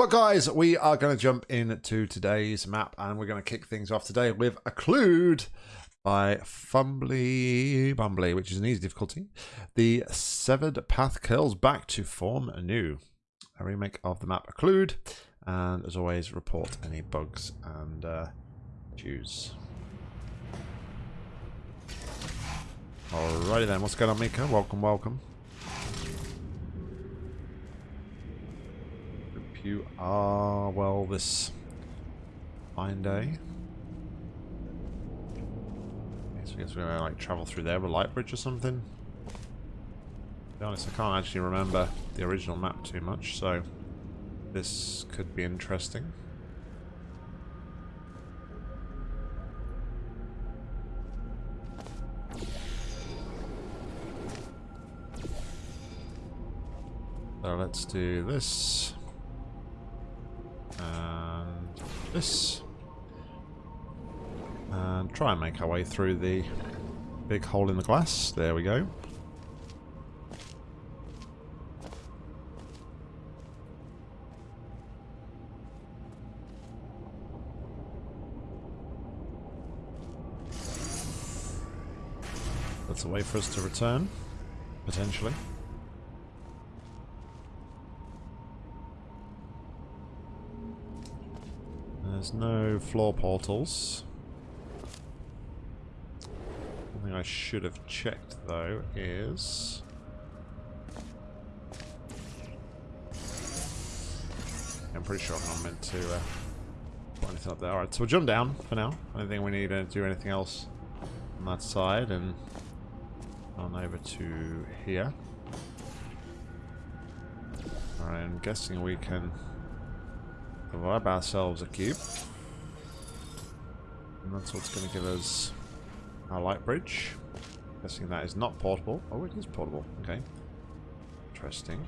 But guys, we are going to jump into today's map and we're going to kick things off today with Occlude by Fumbly Bumbly, which is an easy difficulty. The severed path curls back to form anew. A remake of the map Occlude. And as always, report any bugs and uh, choose. Alrighty then, what's going on Mika? Welcome, welcome. You are well this fine day. I guess we're gonna like travel through there with Lightbridge or something. To be honest, I can't actually remember the original map too much, so this could be interesting. So let's do this this. And try and make our way through the big hole in the glass. There we go. That's a way for us to return, potentially. There's no floor portals. Something I should have checked, though, is... I'm pretty sure I'm not meant to uh, put anything up there. Alright, so we'll jump down for now. I don't think we need to do anything else on that side, and on over to here. Alright, I'm guessing we can grab ourselves a cube. And that's what's going to give us our light bridge. Guessing that is not portable. Oh, it is portable. Okay. Interesting.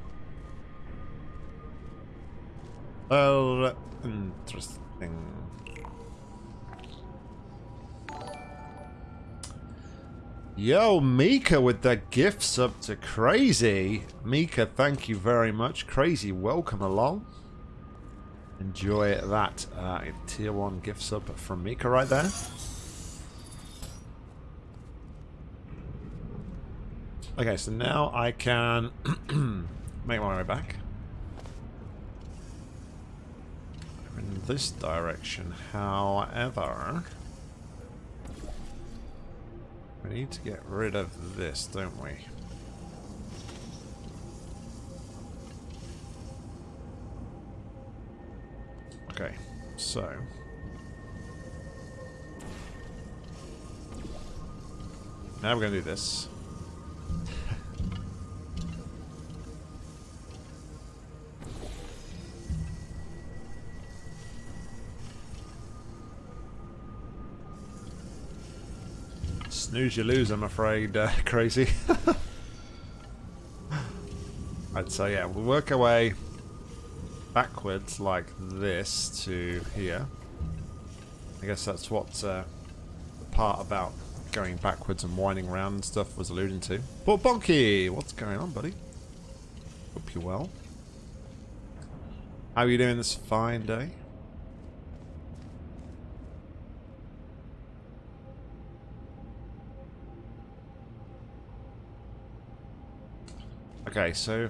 Well, interesting. Yo, Mika with the gifts up to Crazy. Mika, thank you very much. Crazy, welcome along. Enjoy that uh, tier 1 gift sub from Mika right there. Okay, so now I can make my way back. In this direction, however... We need to get rid of this, don't we? Okay, so... Now we're going to do this. Snooze you lose, I'm afraid, uh, crazy. Right, so yeah, we'll work our way backwards like this to here. I guess that's what uh, the part about going backwards and winding around and stuff was alluding to. But Bonky, what's going on, buddy? Hope you're well. How are you doing this fine day? Okay, so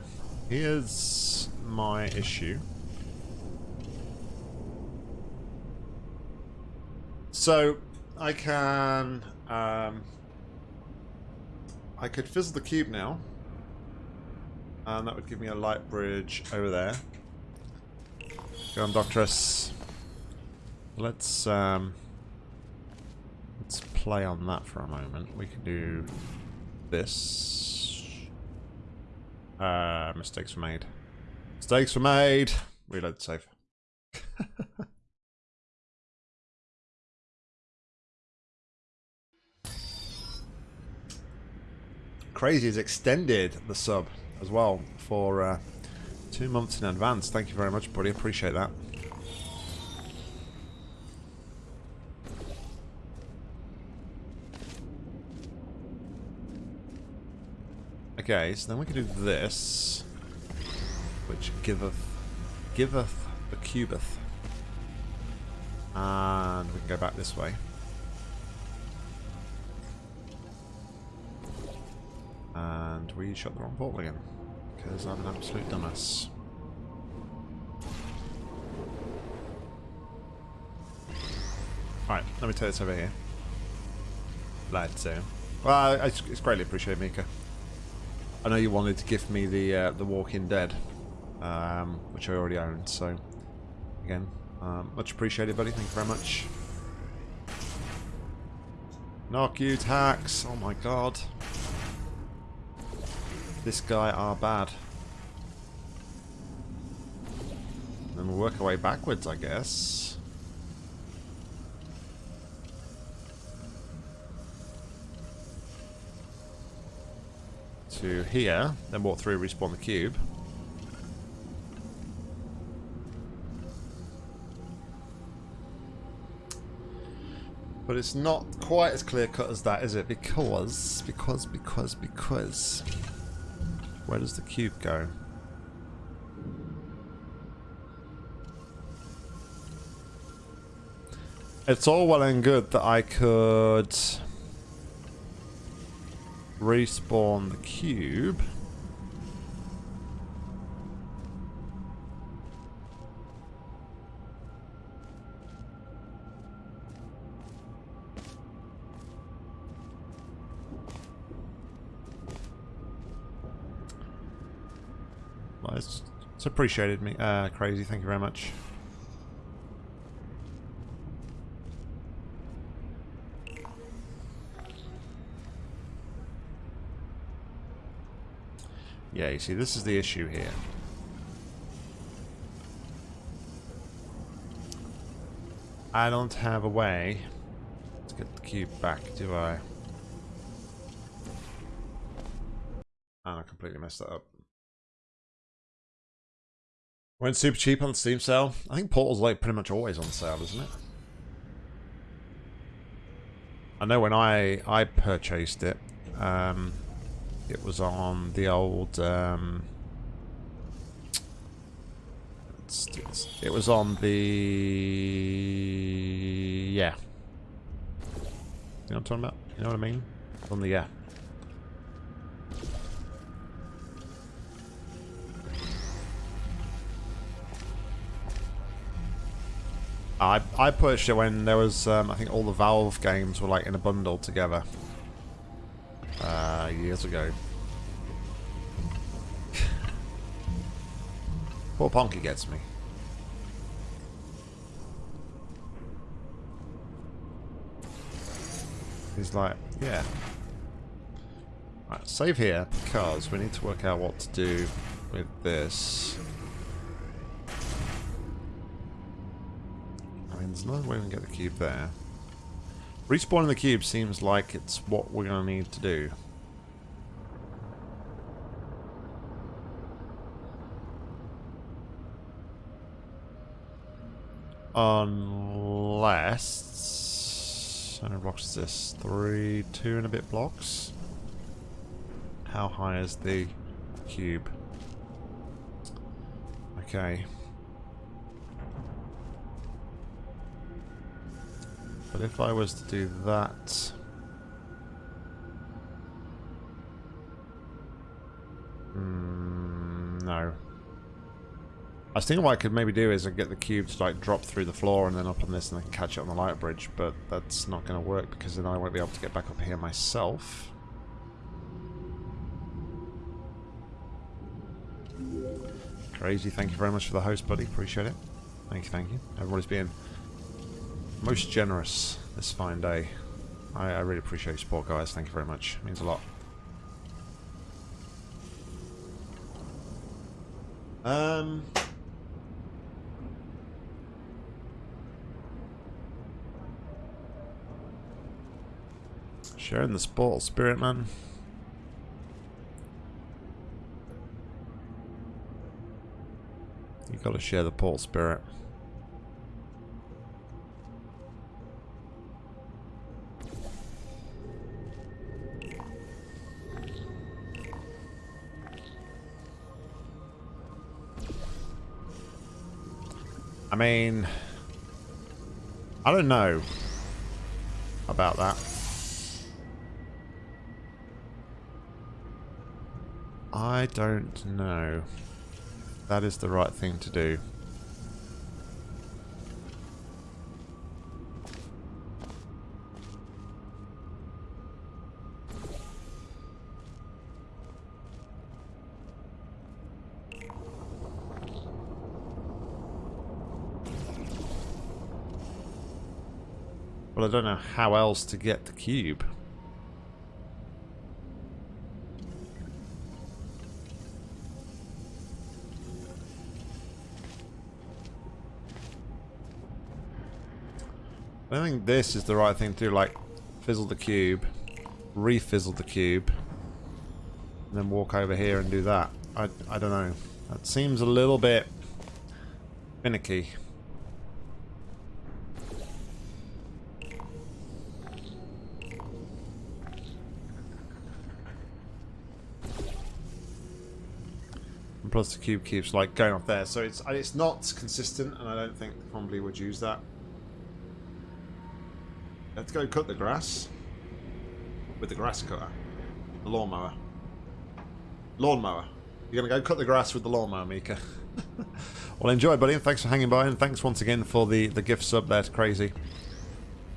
here's my issue. So I can um, I could fizzle the cube now. And that would give me a light bridge over there. Go on, Doctress. Let's um, let's play on that for a moment. We can do this. Uh, mistakes were made. Mistakes were made. Reload safe. Crazy has extended the sub as well for uh, two months in advance. Thank you very much, buddy. Appreciate that. Okay, so then we can do this, which giveth giveth the cubeth. And we can go back this way. And we shot the wrong portal again. Because I'm an absolute dumbass. Alright, let me take this over here. Let's do. Well, it's, it's greatly appreciated, Mika. I know you wanted to gift me the uh, the Walking Dead, um, which I already own. So, again, um, much appreciated, buddy. Thank you very much. Knock you, tax! Oh my god. This guy are bad. Then we'll work our way backwards, I guess. To here, then walk through, respawn the cube. But it's not quite as clear cut as that, is it? Because, because, because, because... Where does the cube go? It's all well and good that I could respawn the cube. Appreciated me. Uh, crazy, thank you very much. Yeah, you see, this is the issue here. I don't have a way to get the cube back, do I? And I completely messed that up. Went super cheap on the Steam sale. I think Portal's like pretty much always on sale, isn't it? I know when I I purchased it, um, it was on the old. Um, it was on the yeah. You know what I'm talking about? You know what I mean? On the yeah. I I pushed it when there was um, I think all the Valve games were like in a bundle together uh, years ago. Poor Ponky gets me. He's like, yeah. Right, save here because we need to work out what to do with this. There's another way we can get the cube there. Respawning the cube seems like it's what we're going to need to do. Unless... How many blocks is this? Three, two and a bit blocks? How high is the cube? Okay. But if I was to do that... Mm, no. I was thinking what I could maybe do is I get the cube to like drop through the floor and then up on this and can catch it on the light bridge, but that's not going to work because then I won't be able to get back up here myself. Crazy, thank you very much for the host, buddy. Appreciate it. Thank you, thank you. Everybody's being most generous this fine day. I, I really appreciate your support, guys. Thank you very much. It means a lot. Um... Sharing the sport spirit, man. You gotta share the port spirit. Mean, I don't know about that. I don't know. That is the right thing to do. But I don't know how else to get the cube. I think this is the right thing to do, like fizzle the cube, refizzle the cube, and then walk over here and do that. I, I don't know. That seems a little bit finicky. And plus the cube keeps like going off there, so it's it's not consistent, and I don't think probably would use that. Let's go cut the grass. With the grass cutter. The lawnmower. Lawnmower. You're to go cut the grass with the lawnmower, Mika. well, enjoy, buddy, and thanks for hanging by, and thanks once again for the, the gift sub That's Crazy.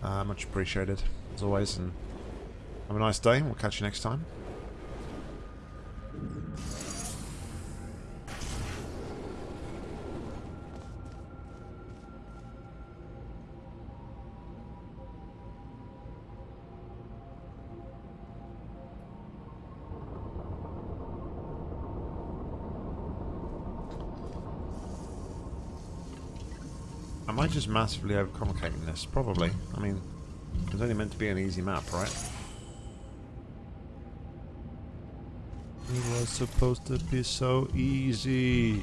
Uh, much appreciated, as always, and have a nice day, we'll catch you next time. I just massively overcomplicating this? Probably. I mean, it's only meant to be an easy map, right? It was supposed to be so easy.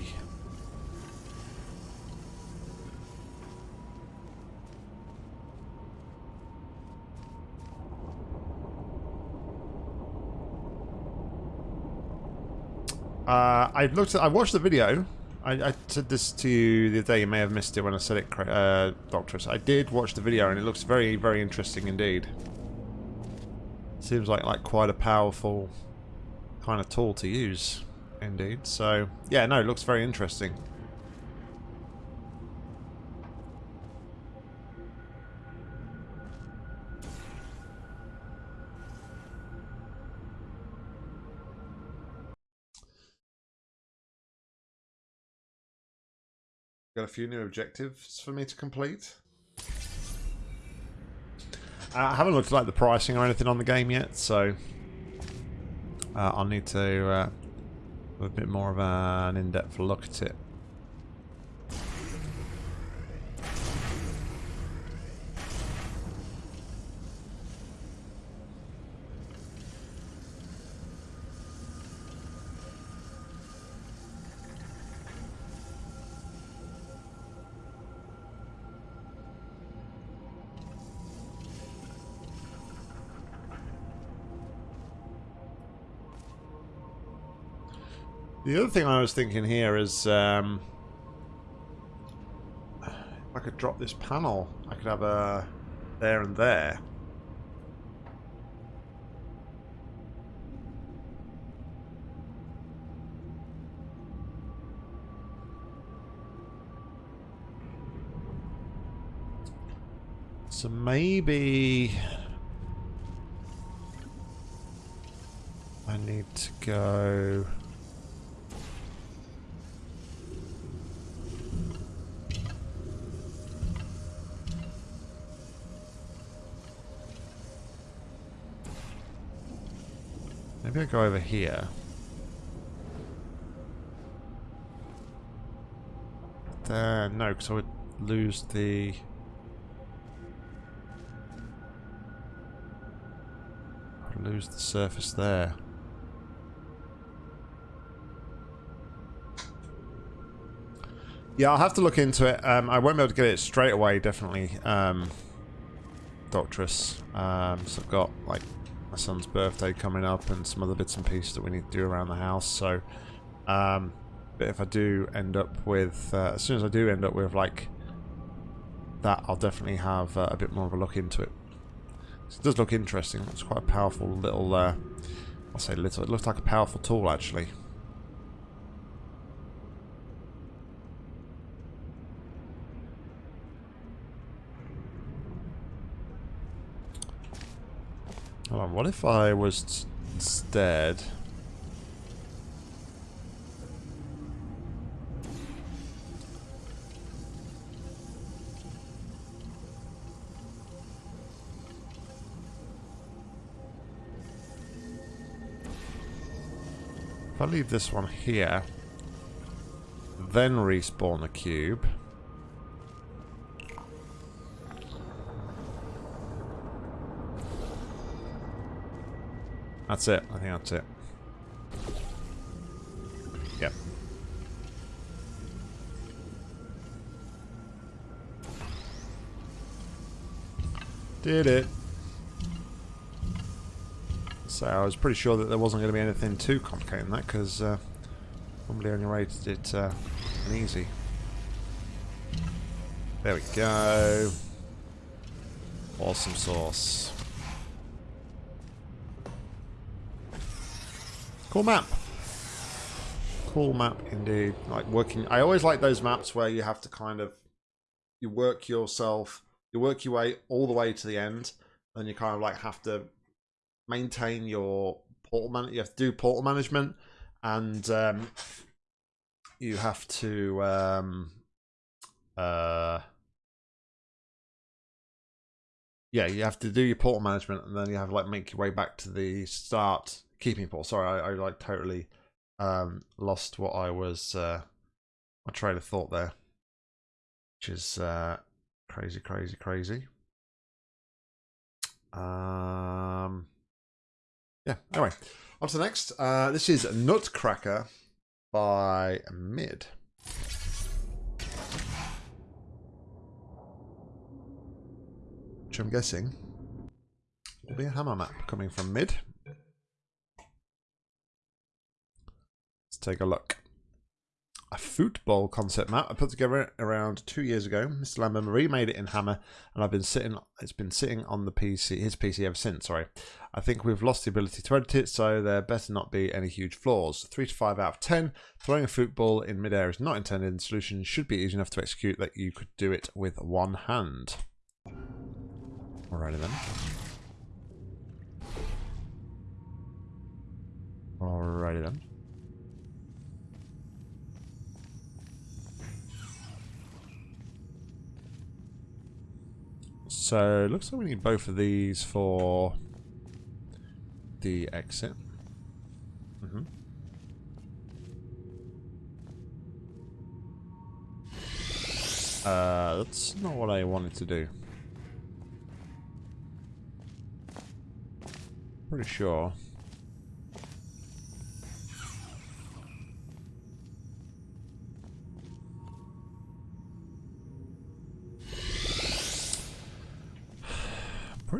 Uh, I looked at, I watched the video I, I, said this to you the other day, you may have missed it when I said it, uh, Doctorus. I did watch the video and it looks very, very interesting indeed. Seems like, like quite a powerful kind of tool to use, indeed. So, yeah, no, it looks very interesting. Got a few new objectives for me to complete. I haven't looked at like the pricing or anything on the game yet, so uh, I'll need to uh, have a bit more of an in-depth look at it. The other thing I was thinking here is um, if I could drop this panel, I could have a there and there. So maybe I need to go Maybe I go over here. There, no, because I would lose the... I'd lose the surface there. Yeah, I'll have to look into it. Um, I won't be able to get it straight away, definitely. Um, Doctress. Um, so I've got, like, my son's birthday coming up and some other bits and pieces that we need to do around the house. So, um, but if I do end up with, uh, as soon as I do end up with like that, I'll definitely have uh, a bit more of a look into it. It does look interesting. It's quite a powerful little, uh, I'll say little, it looks like a powerful tool actually. What if I was instead... If I leave this one here, then respawn a cube... That's it. I think that's it. Yep. Did it. So I was pretty sure that there wasn't going to be anything too complicated in that because uh, normally only rated it uh, an easy. There we go. Awesome sauce. Cool map. Cool map indeed. Like working. I always like those maps where you have to kind of you work yourself, you work your way all the way to the end, and you kind of like have to maintain your portal man. You have to do portal management, and um, you have to um, uh, yeah, you have to do your portal management, and then you have to like make your way back to the start keeping Paul. Sorry, I, I like totally um, lost what I was uh, my train of thought there, which is uh, crazy, crazy, crazy. Um, yeah. Anyway, on to the next. Uh, this is Nutcracker by Mid. Which I'm guessing will be a hammer map coming from Mid. Take a look. A football concept map I put together around two years ago. Mr. Lambert remade it in Hammer, and I've been sitting. It's been sitting on the PC, his PC ever since. Sorry, I think we've lost the ability to edit it, so there better not be any huge flaws. Three to five out of ten. Throwing a football in midair is not intended. The solution should be easy enough to execute that you could do it with one hand. Alrighty then. Alrighty then. So, looks like we need both of these for the exit. Mm -hmm. Uh, that's not what I wanted to do. Pretty sure.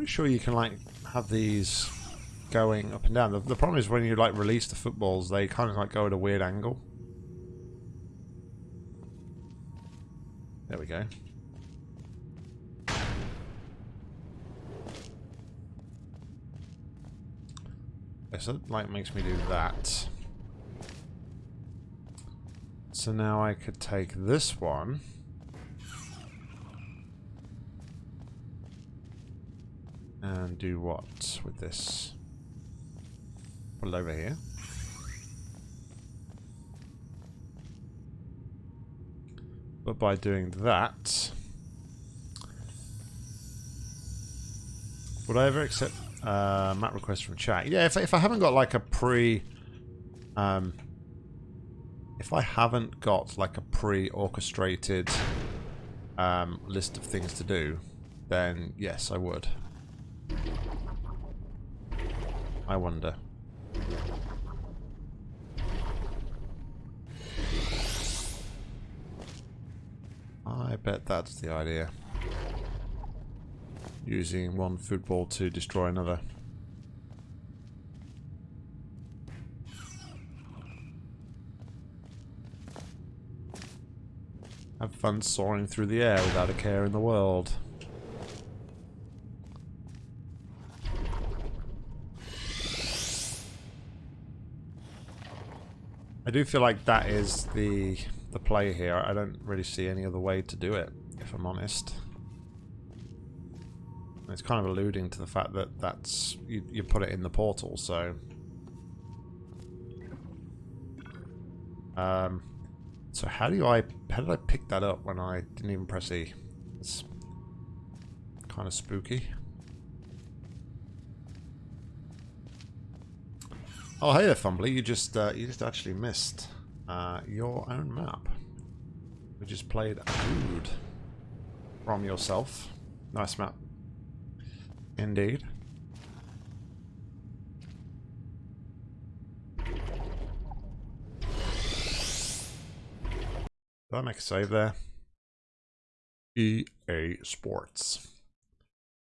Pretty sure you can like have these going up and down. The, the problem is when you like release the footballs, they kind of like go at a weird angle. There we go. so that like makes me do that. So now I could take this one. And do what with this? Put it over here. But by doing that... Would I ever accept uh, map request from chat? Yeah, if, if I haven't got like a pre... Um, if I haven't got like a pre-orchestrated um, list of things to do, then yes, I would. I wonder. I bet that's the idea. Using one football to destroy another. Have fun soaring through the air without a care in the world. I do feel like that is the the play here. I don't really see any other way to do it, if I'm honest. It's kind of alluding to the fact that that's you, you put it in the portal, so um, so how do I how did I pick that up when I didn't even press E? It's kind of spooky. Oh, hey there, Fumbly. You just uh, you just actually missed uh, your own map. We just played Ood from yourself. Nice map. Indeed. Did I make a save there? EA Sports.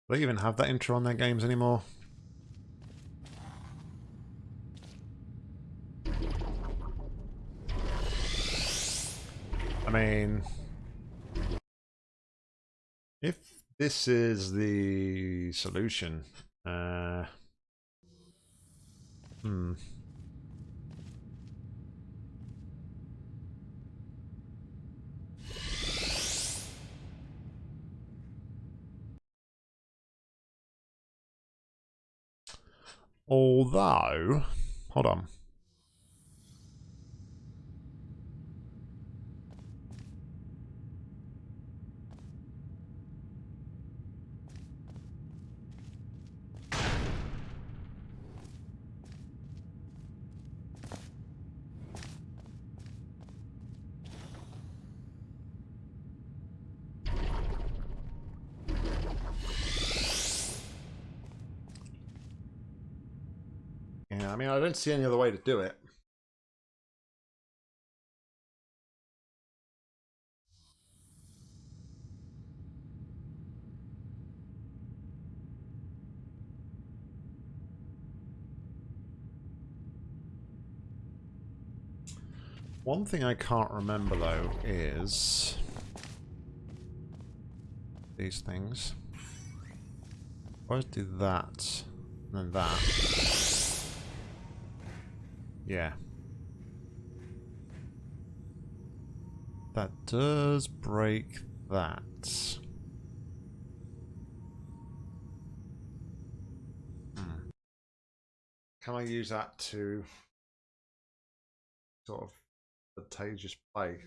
Do they even have that intro on their games anymore? Mean, if this is the solution, uh, hmm. Although, hold on. Yeah, I mean, I don't see any other way to do it. One thing I can't remember, though, is... These things. Always do that, and then that. Yeah. That does break that. Hmm. Can I use that to sort of advantageous play?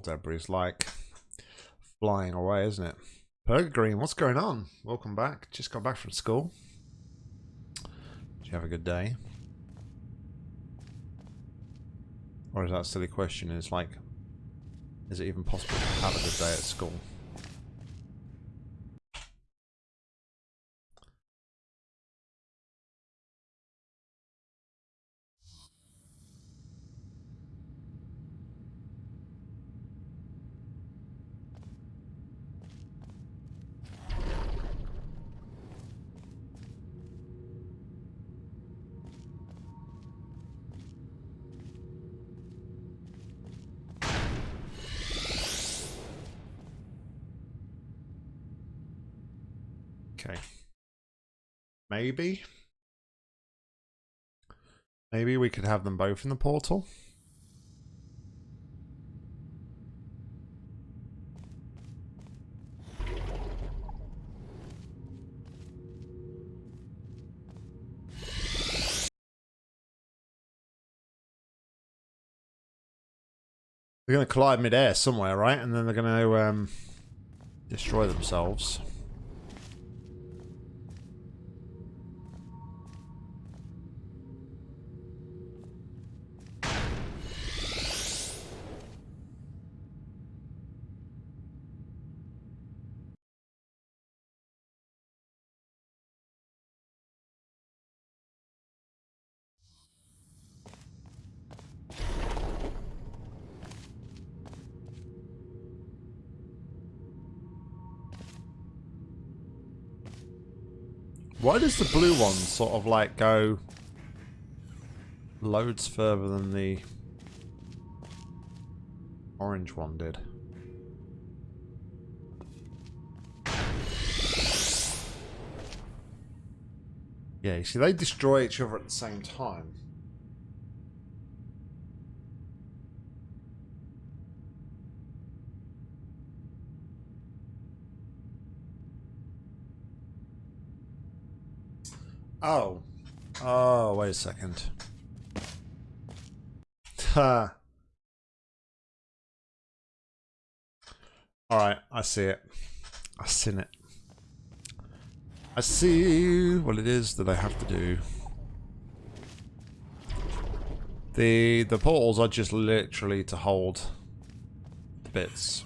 Debris is like flying away, isn't it? Perga Green, what's going on? Welcome back. Just got back from school. Did you have a good day? Or is that a silly question? It's like, is it even possible to have a good day at school? Maybe. Maybe we could have them both in the portal. They're going to collide mid-air somewhere, right? And then they're going to um, destroy themselves. The blue one sort of like go loads further than the orange one did? Yeah, you see, they destroy each other at the same time. Oh. Oh, wait a second. Ha. Alright, I see it. I've seen it. I see what it is that I have to do. The the portals are just literally to hold the bits.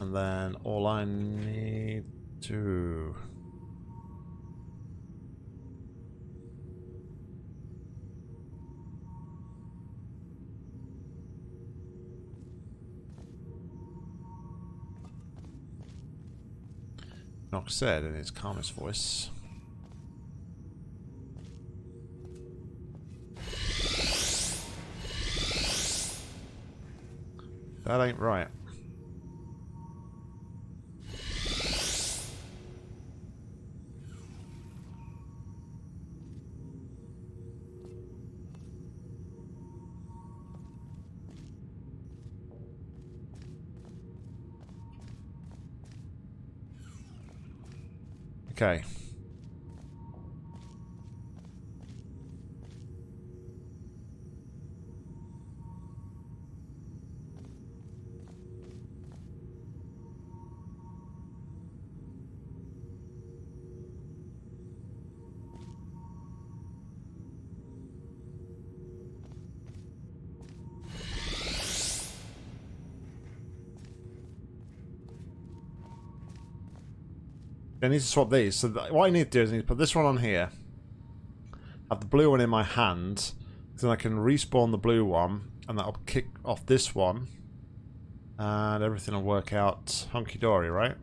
And then all I need to Nock said in his calmest voice. That ain't right. Okay. I need to swap these. So what I need to do is I need to put this one on here. Have the blue one in my hand. Then I can respawn the blue one. And that'll kick off this one. And everything will work out hunky-dory, right?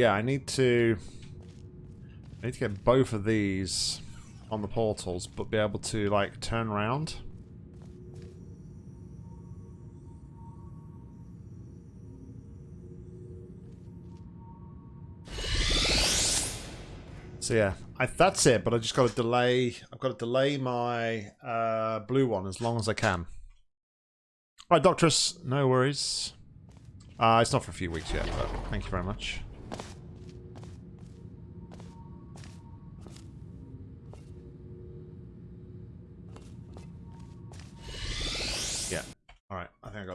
Yeah, I need to... I need to get both of these on the portals, but be able to, like, turn around. So yeah, I, that's it, but I just got to delay, I've got to delay my uh, blue one as long as I can. Right, Doctress, no worries. Uh, it's not for a few weeks yet, but thank you very much.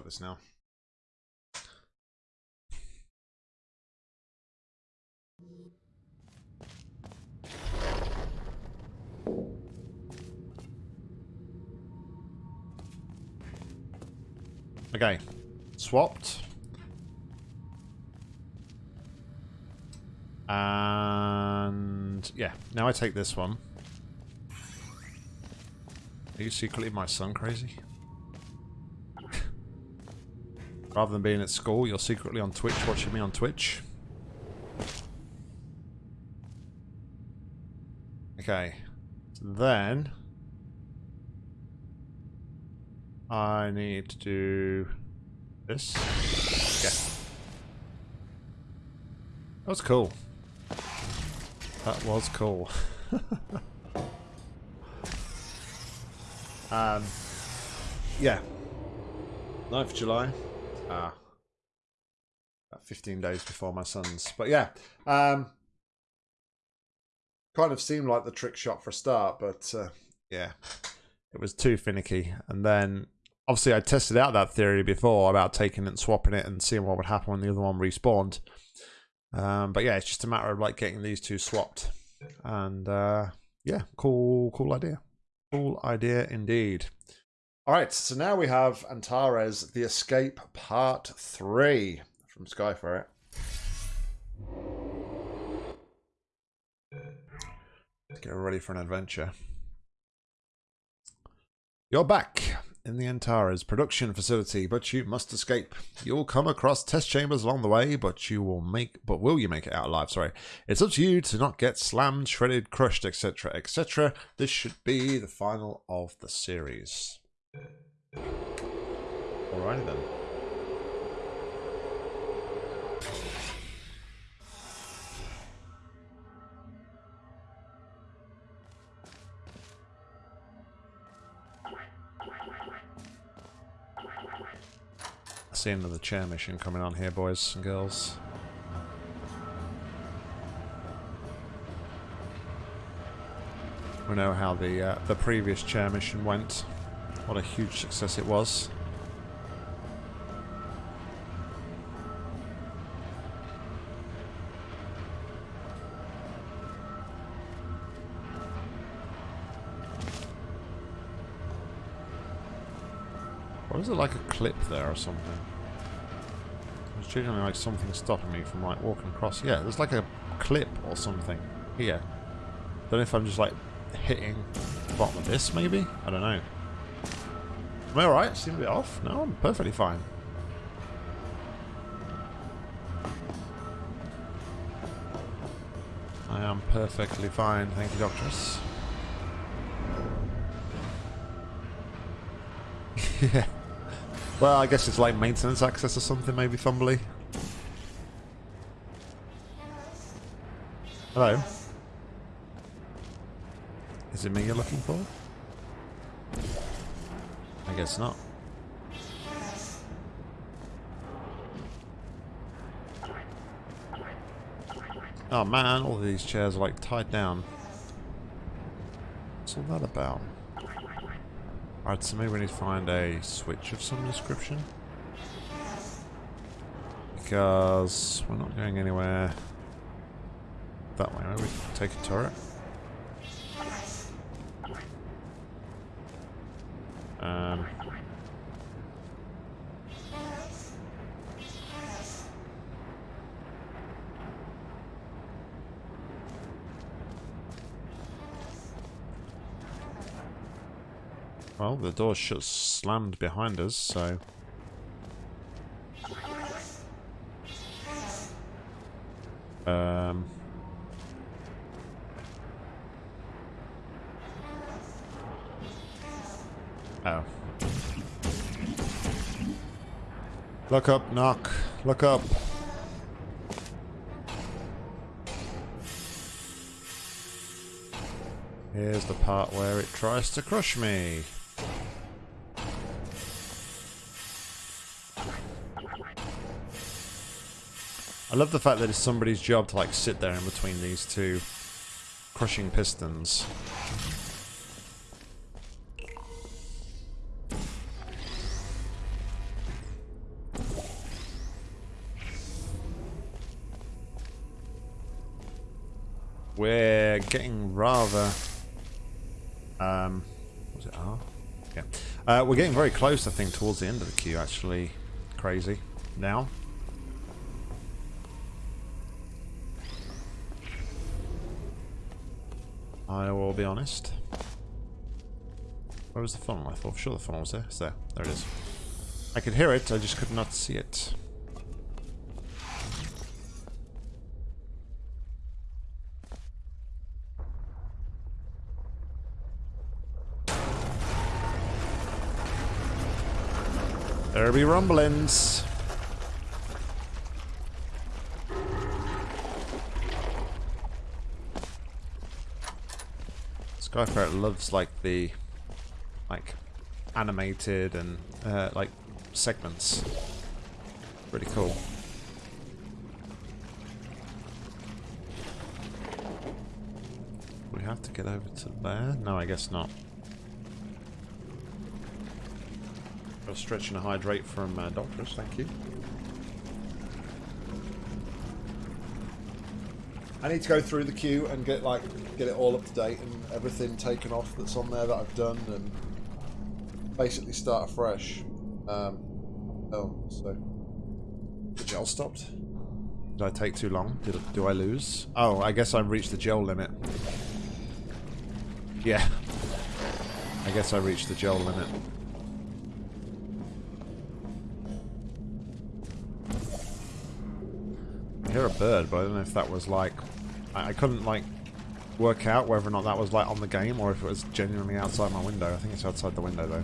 This now. Okay, swapped. And yeah, now I take this one. Are you secretly my son crazy? Rather than being at school, you're secretly on Twitch watching me on Twitch. Okay. then... I need to do this. Okay. That was cool. That was cool. um, yeah. 9th July. Ah. About 15 days before my son's. But yeah. Um, kind of seemed like the trick shot for a start, but uh, yeah. It was too finicky. And then obviously I tested out that theory before about taking it and swapping it and seeing what would happen when the other one respawned. Um, but yeah, it's just a matter of like getting these two swapped. And uh, yeah, cool, cool idea. Cool idea indeed. All right, so now we have Antares, The Escape Part 3 from Skyferret. Let's get ready for an adventure. You're back in the Antares production facility, but you must escape. You'll come across test chambers along the way, but you will make but will you make it out alive? Sorry. It's up to you to not get slammed, shredded, crushed, etc. etc. This should be the final of the series. Alrighty then. I see another chair mission coming on here, boys and girls. We know how the uh, the previous chair mission went. What a huge success it was. Or is it like a clip there or something? There's genuinely like something stopping me from like walking across. Yeah, there's like a clip or something here. Don't know if I'm just like hitting the bottom of this maybe? I don't know. Am I alright? Seem a bit off? No, I'm perfectly fine. I am perfectly fine, thank you, Doctress. yeah. Well, I guess it's like maintenance access or something, maybe, Thumbly. Hello. Is it me you're looking for? Guess not. Oh man, all these chairs are like tied down. What's all that about? Alright, so maybe we need to find a switch of some description. Because we're not going anywhere that way. Maybe we take a turret. Well, the door shut slammed behind us, so... Um... Oh. Look up, knock. Look up. Here's the part where it tries to crush me. I love the fact that it's somebody's job to like sit there in between these two crushing pistons. We're getting rather... Um, was it R? Yeah. Uh, we're getting very close, I think, towards the end of the queue, actually. Crazy. Now. Be honest. Where was the funnel? I thought sure the funnel was there. It's there. There it is. I could hear it, I just could not see it. There be rumblings. Skyferret loves like the like animated and uh, like segments. Pretty cool. We have to get over to there? No, I guess not. a stretch and a hydrate from uh, doctors, thank you. I need to go through the queue and get like get it all up to date and everything taken off that's on there that I've done and basically start afresh. Um, oh, so the gel stopped. Did I take too long? Did do I lose? Oh, I guess I reached the gel limit. Yeah. I guess I reached the gel limit. I hear a bird, but I don't know if that was like... I, I couldn't like work out whether or not that was like on the game or if it was genuinely outside my window. I think it's outside the window though.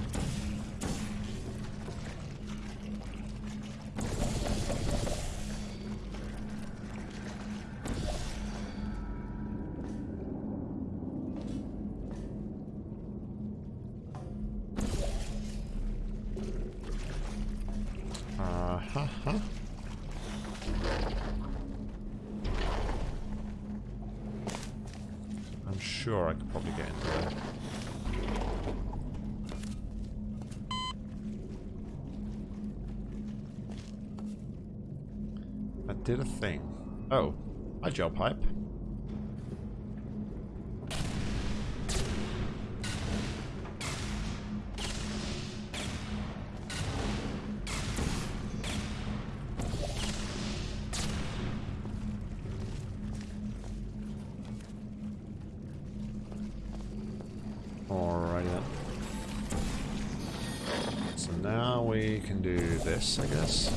I guess.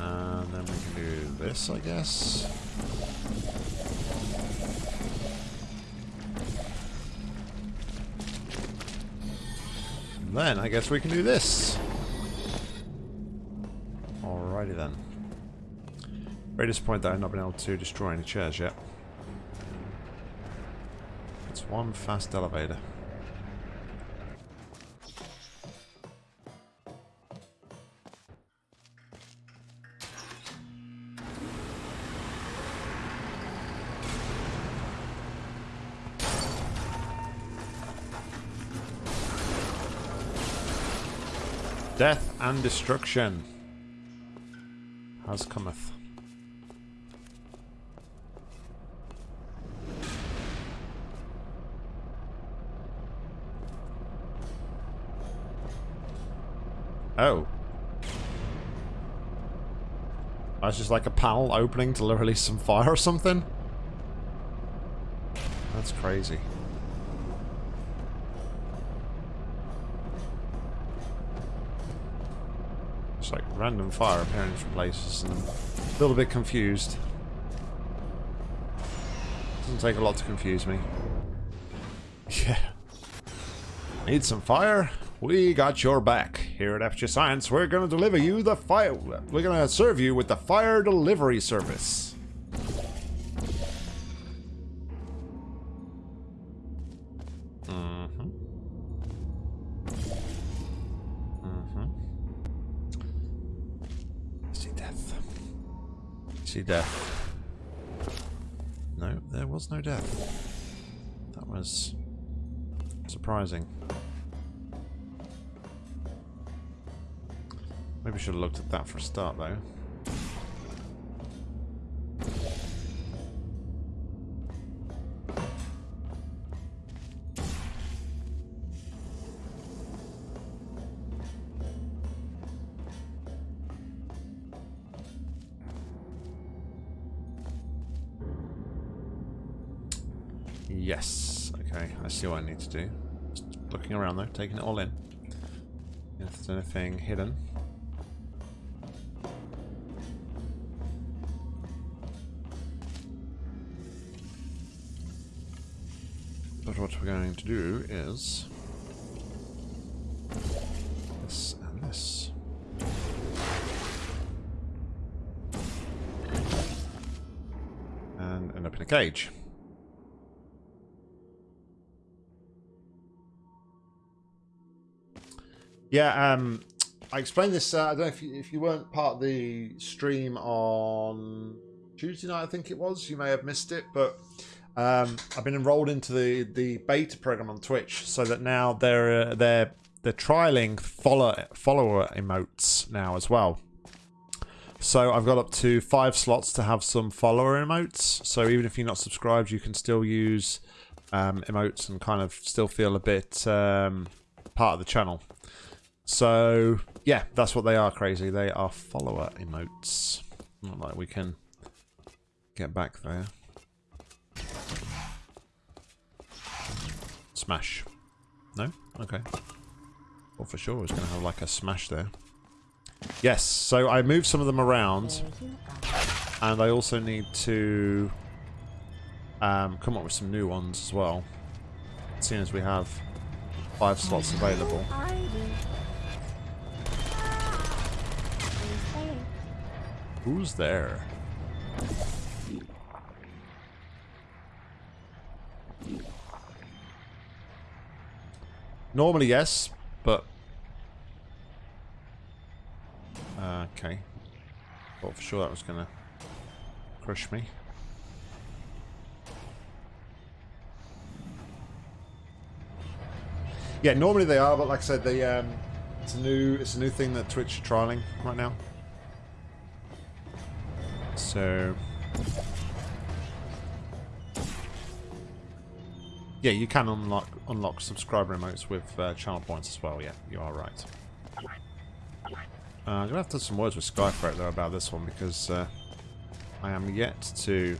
Uh, let me do this, I guess. And then I guess we can do this. Alrighty then. Very disappointed that I've not been able to destroy any chairs yet. It's one fast elevator. And destruction has cometh. Oh. That's just like a panel opening to release some fire or something? That's crazy. Random fire appearing from places and a little bit confused. Doesn't take a lot to confuse me. Yeah. Need some fire? We got your back. Here at FJ Science, we're going to deliver you the fire... We're going to serve you with the fire delivery service. Death. No, there was no death. That was surprising. Maybe should have looked at that for a start, though. See what I need to do. Just looking around though, taking it all in. If there's anything hidden. But what we're going to do is this and this. And end up in a cage. Yeah, um, I explained this. Uh, I don't know if you, if you weren't part of the stream on Tuesday night. I think it was. You may have missed it, but Um, I've been enrolled into the, the beta program on Twitch, so that now they're uh, they're they're trialing follow follower emotes now as well. So I've got up to five slots to have some follower emotes. So even if you're not subscribed, you can still use um, emotes and kind of still feel a bit um, part of the channel. So yeah, that's what they are. Crazy, they are follower emotes. Not like we can get back there. Smash. No? Okay. Well, for sure, it's going to have like a smash there. Yes, so I moved some of them around. And I also need to um, come up with some new ones as well. Seeing as we have five slots available. Who's there? Normally, yes, but... Uh, okay. Thought for sure that was going to crush me. Yeah, normally they are, but like I said, they um, it's a new it's a new thing that Twitch are trialing right now. So Yeah, you can unlock unlock subscriber emotes with uh, channel points as well. Yeah, you are right. Uh, I'm gonna have to have some words with Skyferret though about this one because uh, I am yet to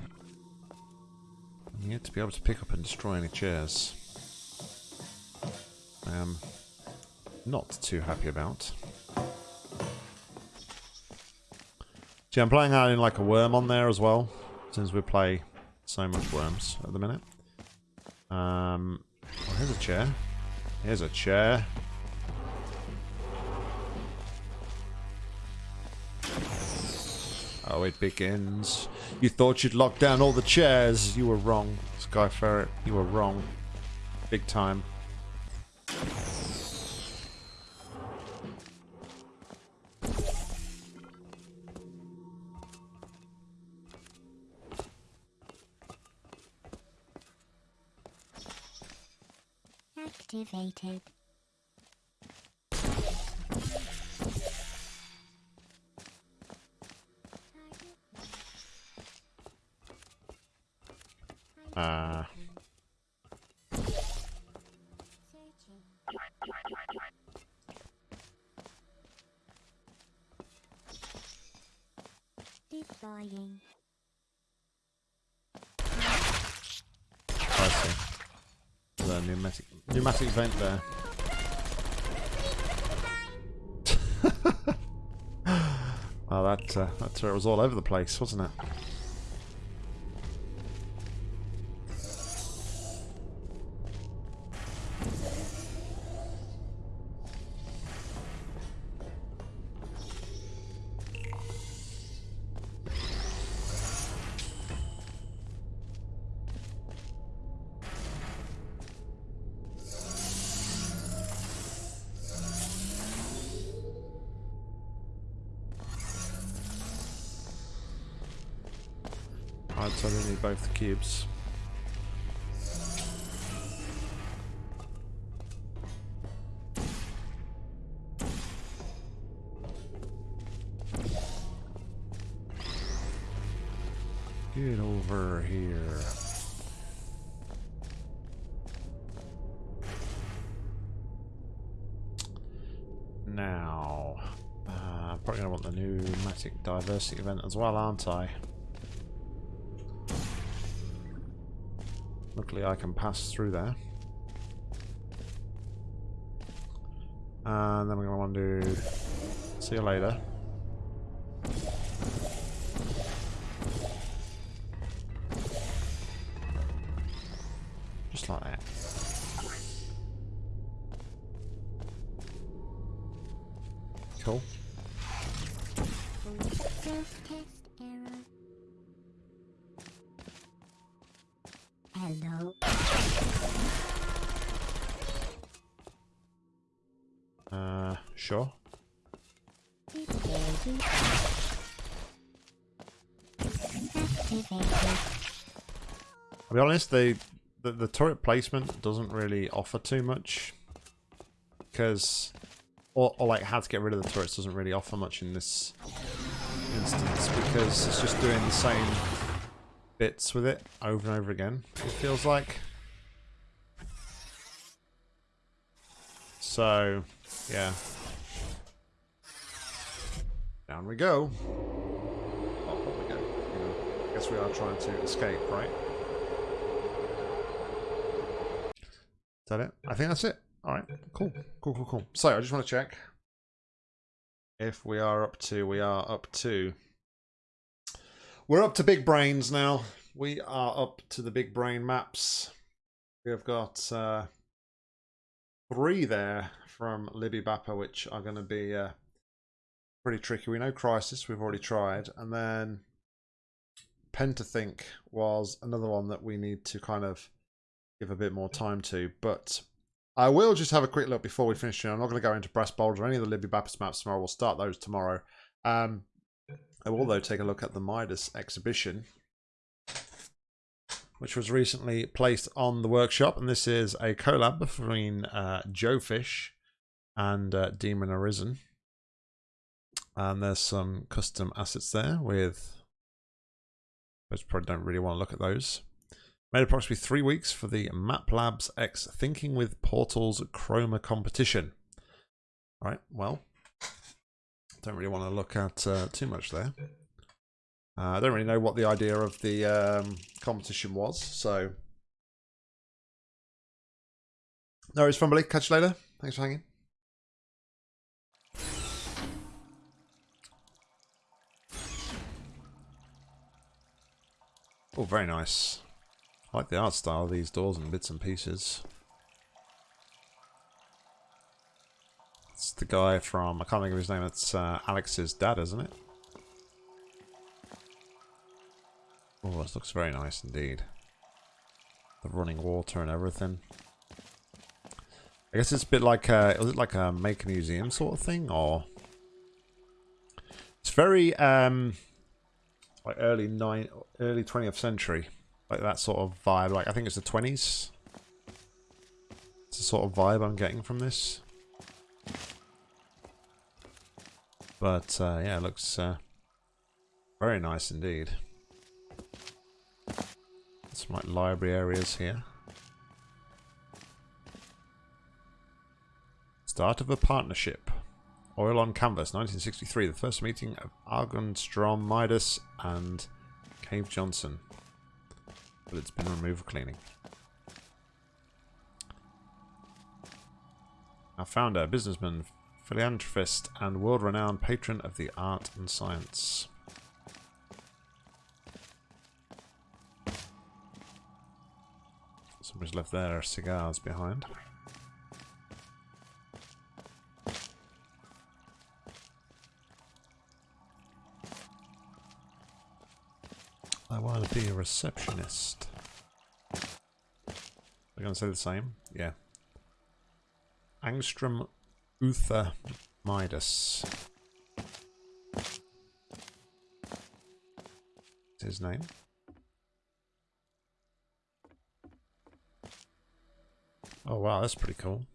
yet to be able to pick up and destroy any chairs. I am not too happy about. See, I'm playing in like a worm on there as well, since we play so much worms at the minute. Um, oh, here's a chair. Here's a chair. Oh, it begins. You thought you'd lock down all the chairs. You were wrong, Skyferret. You were wrong. Big time. Activated. Uh. Deploying. I see. The pneumatic pneumatic vent there. well, that uh, that turret was all over the place, wasn't it? Get over here. Now, uh, probably gonna want the pneumatic diversity event as well, aren't I? I can pass through there. And then we're going to want to see you later. Just like that. Cool. Self-test error. Hello. Uh, sure. I'll be honest, the, the the turret placement doesn't really offer too much because, or, or like how to get rid of the turrets doesn't really offer much in this instance because it's just doing the same bits with it over and over again. It feels like. So, yeah. Down we go. Oh, we go. I guess we are trying to escape, right? Is that it? I think that's it. All right, cool, cool, cool, cool. So I just want to check if we are up to. We are up to. We're up to big brains now. We are up to the big brain maps. We have got uh, three there from Libby Bappa, which are going to be uh, pretty tricky. We know Crisis, we've already tried. And then Pentethink was another one that we need to kind of give a bit more time to. But I will just have a quick look before we finish. Here. I'm not going to go into Brass Boulder or any of the Libby Baptist maps tomorrow. We'll start those tomorrow. Um, I will, though, take a look at the Midas exhibition, which was recently placed on the workshop. And this is a collab between uh, Joe Fish and uh, Demon Arisen. And there's some custom assets there with. I probably don't really want to look at those. Made approximately three weeks for the Map Labs X Thinking with Portals Chroma competition. All right, well, don't really want to look at uh, too much there. Uh, I don't really know what the idea of the um, competition was, so. No, fun, buddy. Catch you later. Thanks for hanging. Oh, very nice. I like the art style of these doors and bits and pieces. It's the guy from, I can't think of his name, it's uh, Alex's dad, isn't it? Oh, this looks very nice indeed. The running water and everything. I guess it's a bit like a, is it like a make a museum sort of thing, or? It's very, um, like early nine, early 20th century. Like that sort of vibe. Like I think it's the 20s. It's the sort of vibe I'm getting from this. But uh, yeah, it looks uh, very nice indeed. Some like library areas here. Start of a partnership. Oil on Canvas, 1963. The first meeting of Angstrom Midas and Cave Johnson. But it's been removed cleaning. Our founder, businessman, philanthropist, and world-renowned patron of the art and science. Somebody's left their cigars behind. I want to be a receptionist. They're going to say the same? Yeah. Angstrom Uther Midas. his name. Oh wow, that's pretty cool.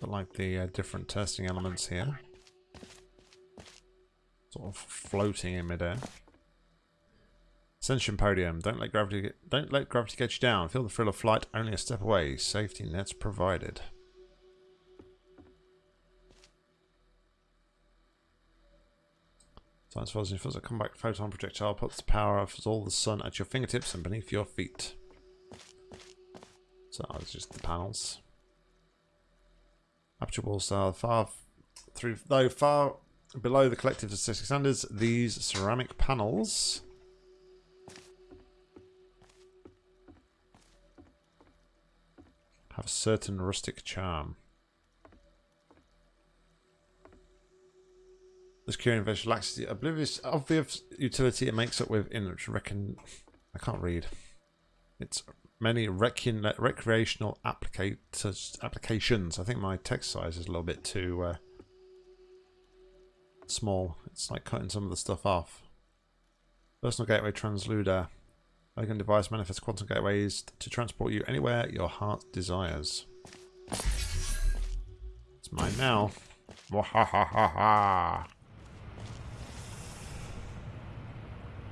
But like the uh, different testing elements here. Sort of floating in midair. Ascension podium. Don't let gravity get, don't let gravity get you down. Feel the thrill of flight only a step away. Safety nets provided. Science follows feels a comeback photon projectile puts the power of all the sun at your fingertips and beneath your feet. So it's just the panels. Aperture wall style far through though far below the collective statistic standards, these ceramic panels have a certain rustic charm. This curing visual lacks the oblivious obvious utility it makes up with in reckon I can't read. It's many recon, recreational applications. I think my text size is a little bit too uh, small. It's like cutting some of the stuff off. Personal gateway transluder. Token device manifests quantum gateways to transport you anywhere your heart desires. It's mine now. Wahahaha.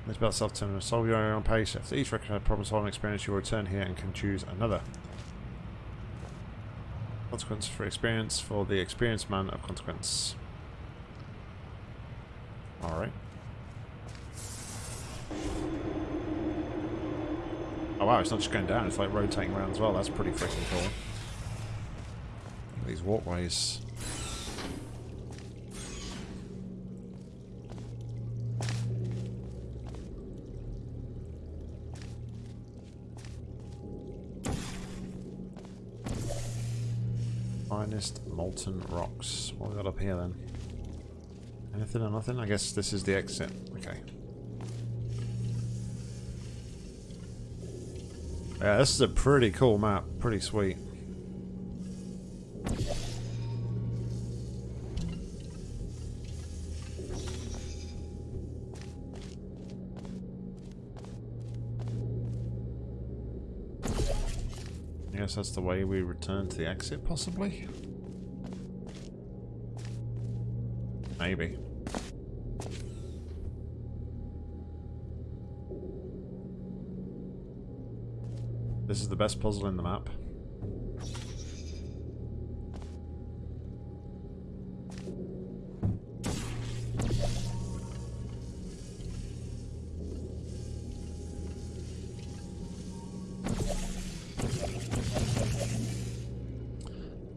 It's about self-determined. Solve your own pace. After each recognized problem-solving experience, you will return here and can choose another. Consequence for experience for the experienced man of consequence. Alright. Oh wow, it's not just going down, it's like rotating around as well. That's pretty freaking cool. These walkways. Finest molten rocks. What we got up here then? Anything or nothing? I guess this is the exit. Okay. Yeah, this is a pretty cool map. Pretty sweet. I guess that's the way we return to the exit, possibly? Maybe. This is the best puzzle in the map.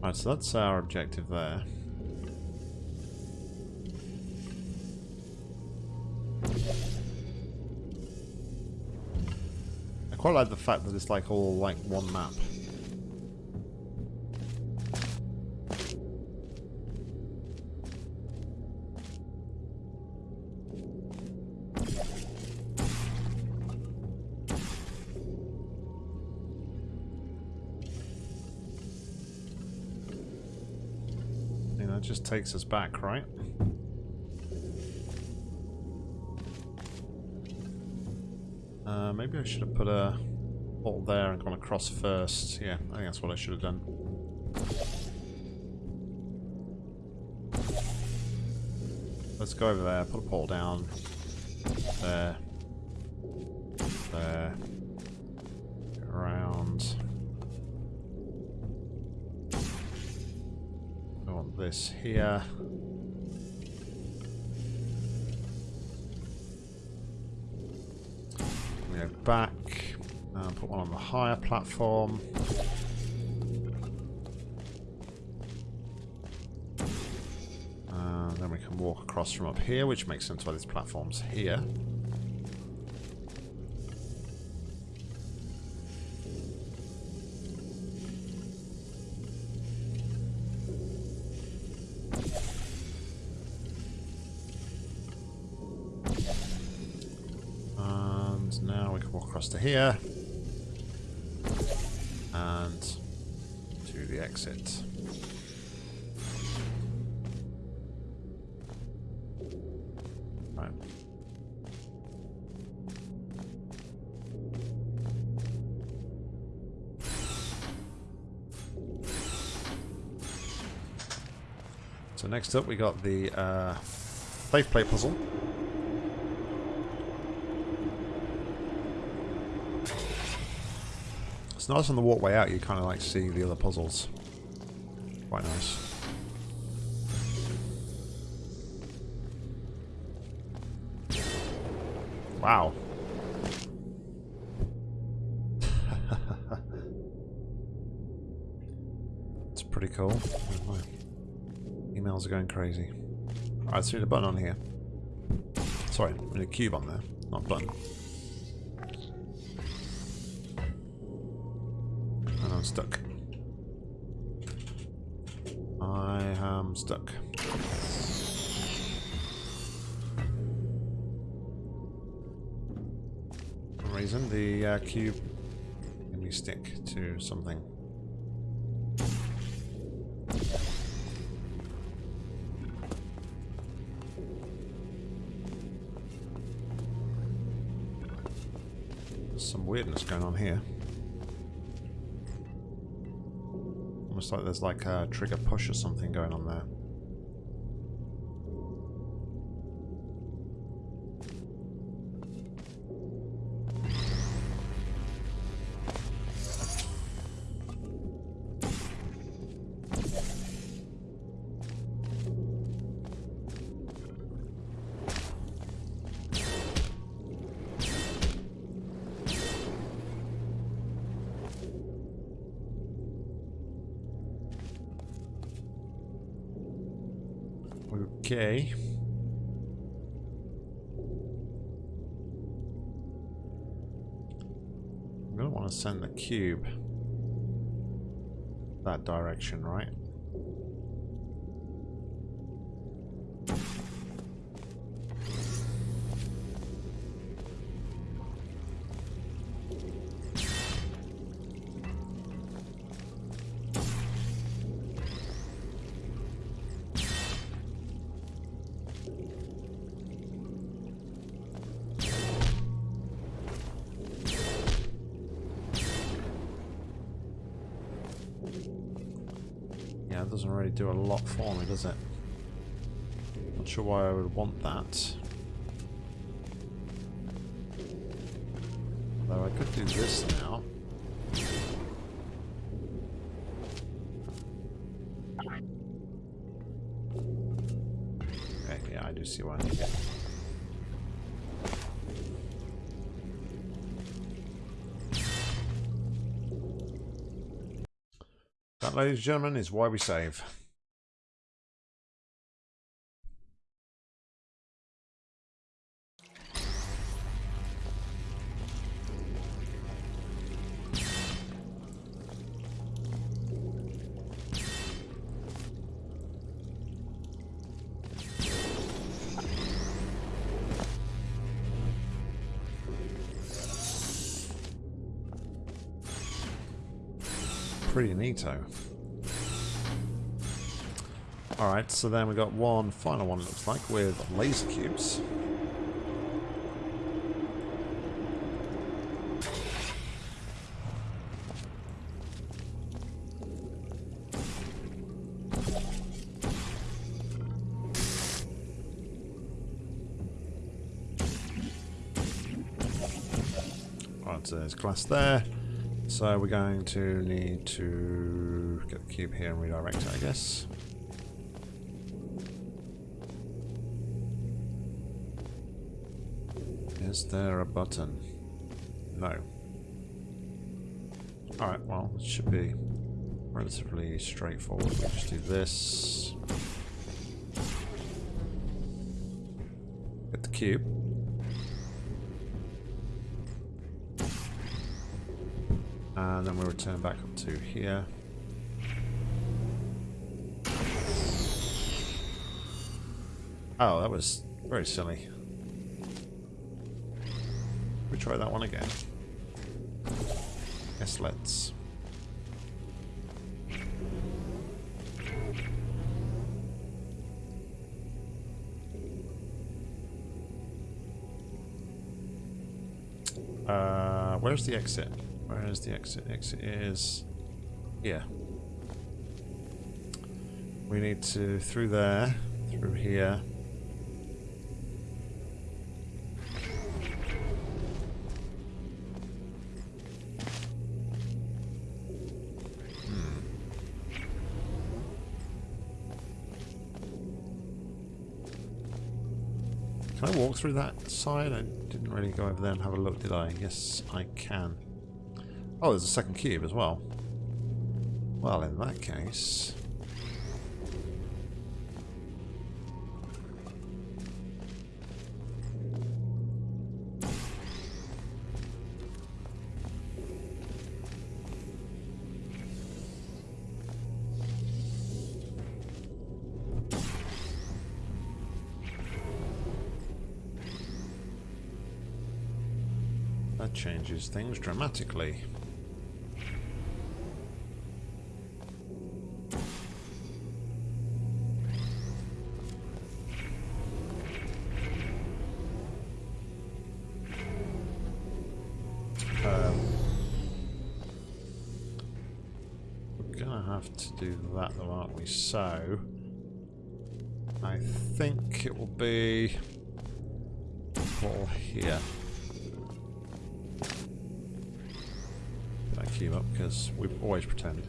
Right, so that's our objective there. Quite like the fact that it's like all like one map. I that just takes us back, right? Uh, maybe I should have put a ball there and gone across first. Yeah, I think that's what I should have done. Let's go over there, put a pole down. There. There. Around. I want this here. Back. Uh, put one on the higher platform. Uh, then we can walk across from up here, which makes sense why this platform's here. To here. And to the exit. Right. So next up we got the uh, plate puzzle. Nice on the walkway out, you kind of like see the other puzzles. Quite nice. Wow. It's pretty cool. Oh, Emails are going crazy. Alright, need a button on here. Sorry, we need a cube on there, not button. I'm stuck. I am stuck. Reason, the uh, cube made me stick to something. Some weirdness going on here. Almost like there's like a trigger push or something going on there. Doesn't really do a lot for me, does it? Not sure why I would want that. Although I could do this now. Okay, yeah, I do see why Ladies and gentlemen, is why we save. So then we got one final one, it looks like, with laser cubes. Alright, so there's glass there. So we're going to need to get the cube here and redirect it, I guess. Is there a button? No. Alright, well, it should be relatively straightforward. We'll just do this. Get the cube. And then we return back up to here. Oh, that was very silly. Try that one again. Yes, let's. Uh, where's the exit? Where is the exit? Exit is here. We need to through there, through here. Through that side? I didn't really go over there and have a look, did I? Yes, I can. Oh, there's a second cube as well. Well, in that case... changes things dramatically. Um, do that though, aren't we? So, I think it will be all here. I cube up? Because we've always pretended.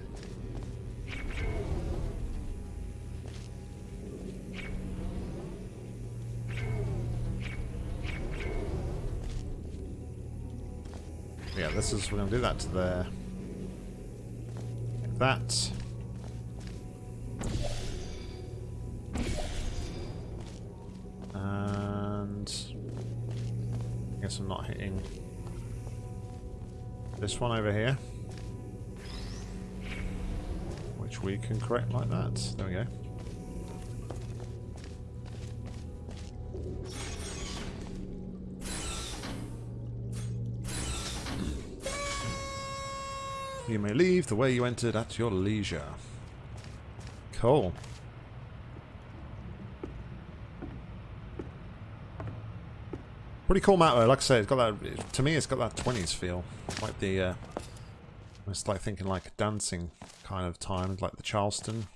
Yeah, this is, we're going to do that to there. That. This one over here. Which we can correct like that. There we go. You may leave the way you entered at your leisure. Cool. Pretty cool map though. Like I say, it's got that. To me, it's got that 20s feel, like the. Uh, it's like thinking like a dancing kind of time, like the Charleston,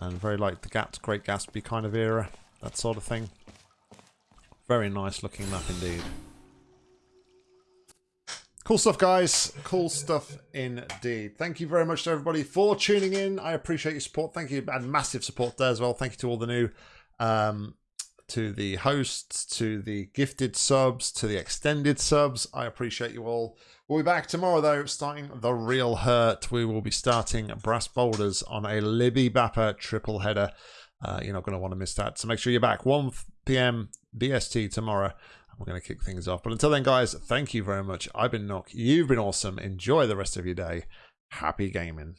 and very like the Gaps, Great Gatsby kind of era, that sort of thing. Very nice looking map indeed. Cool stuff, guys. Cool stuff indeed. Thank you very much to everybody for tuning in. I appreciate your support. Thank you, and massive support there as well. Thank you to all the new, um, to the hosts, to the gifted subs, to the extended subs. I appreciate you all. We'll be back tomorrow, though, starting the real hurt. We will be starting Brass Boulders on a Libby Bapper triple header. Uh, you're not going to want to miss that. So make sure you're back 1 p.m. BST tomorrow we're going to kick things off. But until then, guys, thank you very much. I've been Nock. You've been awesome. Enjoy the rest of your day. Happy gaming.